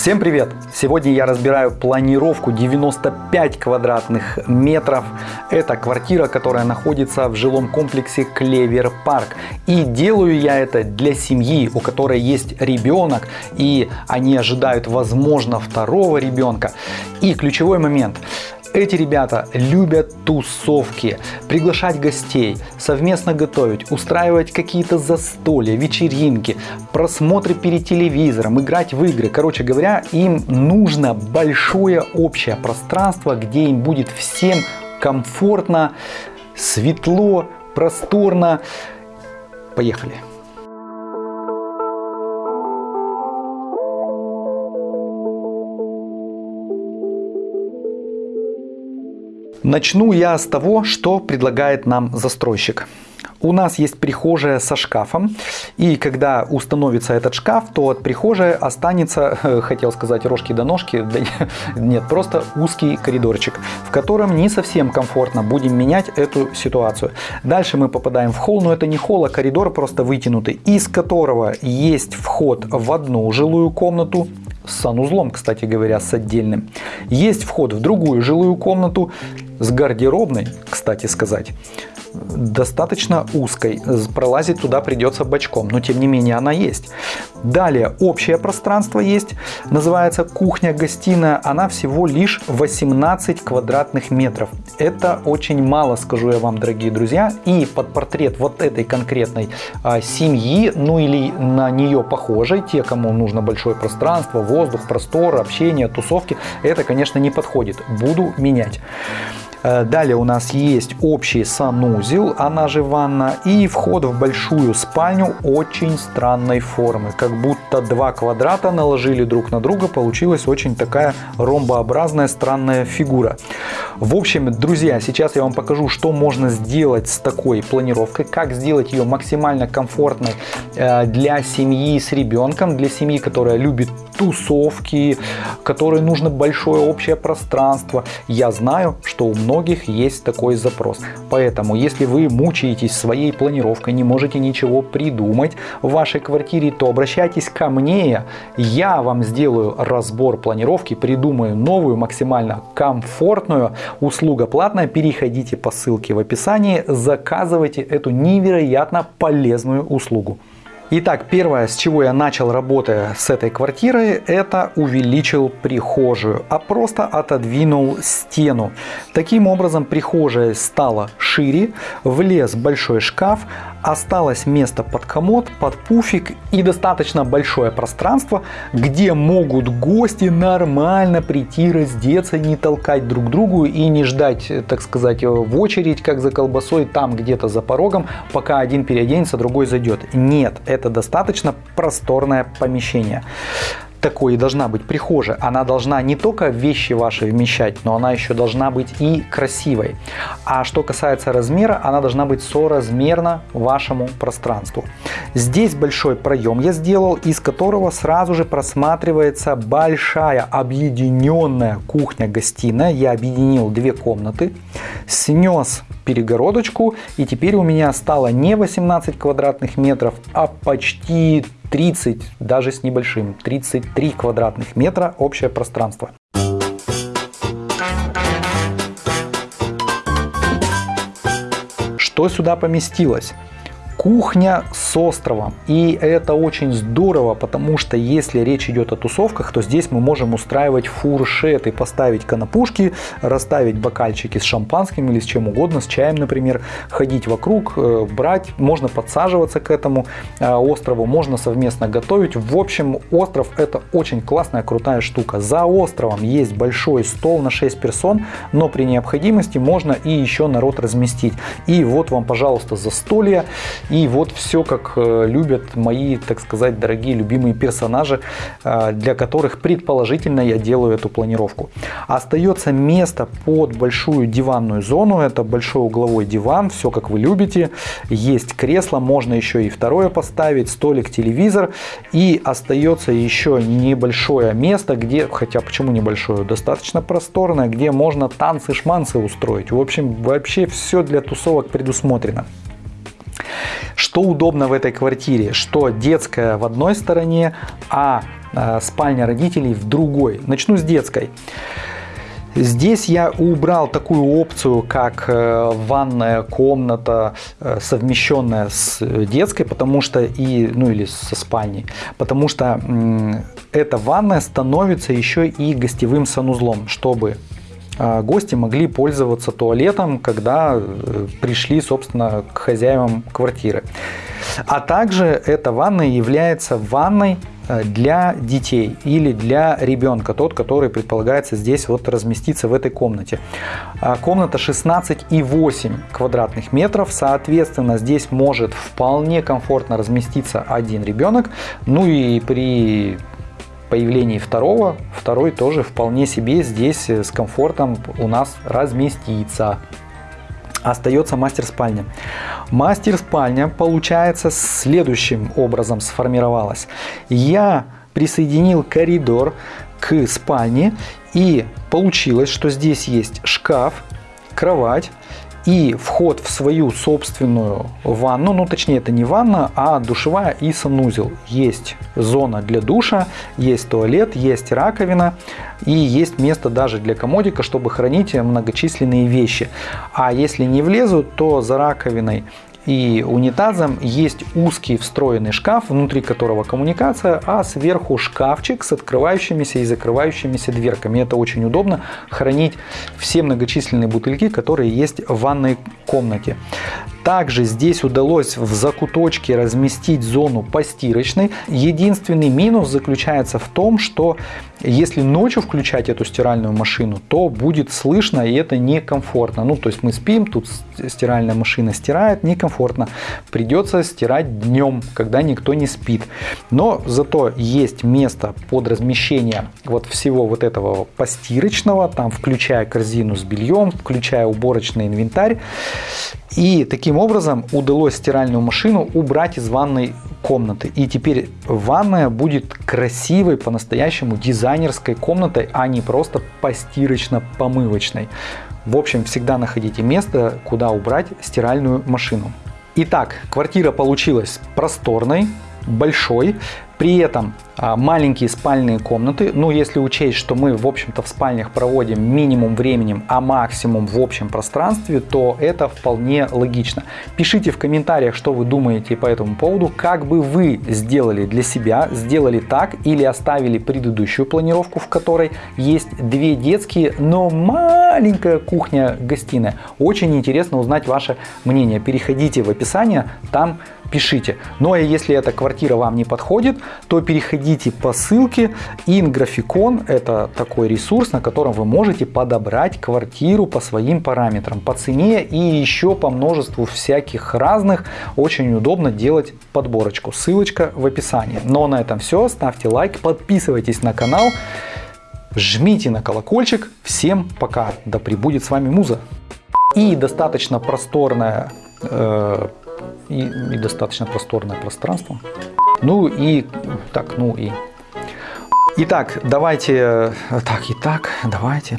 Всем привет! Сегодня я разбираю планировку 95 квадратных метров. Это квартира, которая находится в жилом комплексе Клевер Парк. И делаю я это для семьи, у которой есть ребенок, и они ожидают, возможно, второго ребенка. И ключевой момент. Эти ребята любят тусовки, приглашать гостей, совместно готовить, устраивать какие-то застолья, вечеринки, просмотры перед телевизором, играть в игры. Короче говоря, им нужно большое общее пространство, где им будет всем комфортно, светло, просторно. Поехали! Начну я с того, что предлагает нам застройщик. У нас есть прихожая со шкафом, и когда установится этот шкаф, то от прихожей останется, хотел сказать, рожки до ножки, да нет, просто узкий коридорчик, в котором не совсем комфортно будем менять эту ситуацию. Дальше мы попадаем в холл, но это не холл, а коридор просто вытянутый, из которого есть вход в одну жилую комнату, с санузлом, кстати говоря, с отдельным. Есть вход в другую жилую комнату с гардеробной, кстати сказать достаточно узкой. Пролазить туда придется бочком, но тем не менее она есть. Далее общее пространство есть, называется кухня-гостиная. Она всего лишь 18 квадратных метров. Это очень мало, скажу я вам, дорогие друзья. И под портрет вот этой конкретной а, семьи, ну или на нее похожей, те, кому нужно большое пространство, воздух, простор, общение, тусовки, это, конечно, не подходит. Буду менять. Э, далее у нас есть общий санузел, она же ванна, и вход в большую спальню очень странной формы. Как будто два квадрата наложили друг на друга, получилась очень такая ромбообразная странная фигура. В общем, друзья, сейчас я вам покажу, что можно сделать с такой планировкой, как сделать ее максимально комфортной э, для семьи с ребенком, для семьи, которая любит тусовки, которой нужно большое общее пространство. Я знаю, что у многих есть такой запрос. Поэтому, если вы мучаетесь своей планировкой, не можете ничего придумать в вашей квартире, то обращайтесь ко мне. Я вам сделаю разбор планировки, придумаю новую, максимально комфортную услуга платная. Переходите по ссылке в описании, заказывайте эту невероятно полезную услугу. Итак, первое, с чего я начал работая с этой квартирой, это увеличил прихожую, а просто отодвинул стену. Таким образом, прихожая стала шире, влез большой шкаф, осталось место под комод, под пуфик и достаточно большое пространство, где могут гости нормально прийти, раздеться, не толкать друг другу и не ждать, так сказать, в очередь, как за колбасой, там где-то за порогом, пока один переоденется, другой зайдет. Нет, это достаточно просторное помещение такой и должна быть прихожая. Она должна не только вещи ваши вмещать, но она еще должна быть и красивой. А что касается размера, она должна быть соразмерна вашему пространству. Здесь большой проем я сделал, из которого сразу же просматривается большая объединенная кухня-гостиная. Я объединил две комнаты, снес перегородочку и теперь у меня стало не 18 квадратных метров, а почти 30, даже с небольшим, 33 квадратных метра общее пространство. Что сюда поместилось? Кухня с островом. И это очень здорово, потому что если речь идет о тусовках, то здесь мы можем устраивать фуршеты, поставить канапушки, расставить бокальчики с шампанским или с чем угодно, с чаем, например, ходить вокруг, э, брать, можно подсаживаться к этому э, острову, можно совместно готовить. В общем, остров это очень классная, крутая штука. За островом есть большой стол на 6 персон, но при необходимости можно и еще народ разместить. И вот вам, пожалуйста, застолье и вот все, как э, любят мои, так сказать, дорогие любимые персонажи, э, для которых предположительно я делаю эту планировку. Остается место под большую диванную зону. Это большой угловой диван, все как вы любите. Есть кресло, можно еще и второе поставить, столик, телевизор. И остается еще небольшое место, где, хотя почему небольшое, достаточно просторное, где можно танцы-шманцы устроить. В общем, вообще все для тусовок предусмотрено. Что удобно в этой квартире? Что детская в одной стороне, а э, спальня родителей в другой. Начну с детской. Здесь я убрал такую опцию, как э, ванная комната, э, совмещенная с детской, потому что и, ну или со спальней, потому что эта ванная становится еще и гостевым санузлом, чтобы гости могли пользоваться туалетом, когда пришли, собственно, к хозяевам квартиры. А также эта ванная является ванной Э, для детей или для ребенка, тот, который предполагается здесь вот разместиться в этой комнате. А, комната 16,8 квадратных метров, соответственно, здесь может вполне комфортно разместиться один ребенок, ну и при появлении второго, второй тоже вполне себе здесь с комфортом у нас разместится остается мастер-спальня. Мастер-спальня, получается, следующим образом сформировалась. Я присоединил коридор к спальне и получилось, что здесь есть шкаф, кровать, и вход в свою собственную ванну, ну точнее это не ванна, а душевая и санузел. Есть зона для душа, есть туалет, есть раковина и есть место даже для комодика, чтобы хранить многочисленные вещи. А если не влезут, то за раковиной и унитазом есть узкий встроенный шкаф, внутри которого коммуникация, а сверху шкафчик с открывающимися и закрывающимися дверками. Это очень удобно хранить все многочисленные бутыльки, которые есть в ванной комнате. Также здесь удалось в закуточке разместить зону постирочной. Единственный минус заключается в том, что если ночью включать эту стиральную машину, то будет слышно и это некомфортно. Ну, то есть мы спим, тут стиральная машина стирает, некомфортно. Придется стирать днем, когда никто не спит. Но зато есть место под размещение вот всего вот этого постирочного, там включая корзину с бельем, включая уборочный инвентарь. И таким образом удалось стиральную машину убрать из ванной комнаты. И теперь ванная будет красивой, по-настоящему дизайнерской комнатой, а не просто постирочно-помывочной. В общем, всегда находите место, куда убрать стиральную машину. Итак, квартира получилась просторной, большой, при этом а, маленькие спальные комнаты, ну если учесть, что мы в общем-то в спальнях проводим минимум времени, а максимум в общем пространстве, то это вполне логично. Пишите в комментариях, что вы думаете по этому поводу, как бы вы сделали для себя, сделали так или оставили предыдущую планировку, в которой есть две детские, но маленькая кухня-гостиная. Очень интересно узнать ваше мнение. Переходите в описание, там пишите. Ну а если эта квартира вам не подходит, то переходите по ссылке InGraficon. Это такой ресурс, на котором вы можете подобрать квартиру по своим параметрам, по цене и еще по множеству всяких разных. Очень удобно делать подборочку. Ссылочка в описании. Но на этом все. Ставьте лайк, подписывайтесь на канал, жмите на колокольчик. Всем пока. Да пребудет с вами Муза. И достаточно просторная э, и, и достаточно просторное пространство. Ну и так, ну и Итак, давайте, так, итак, давайте.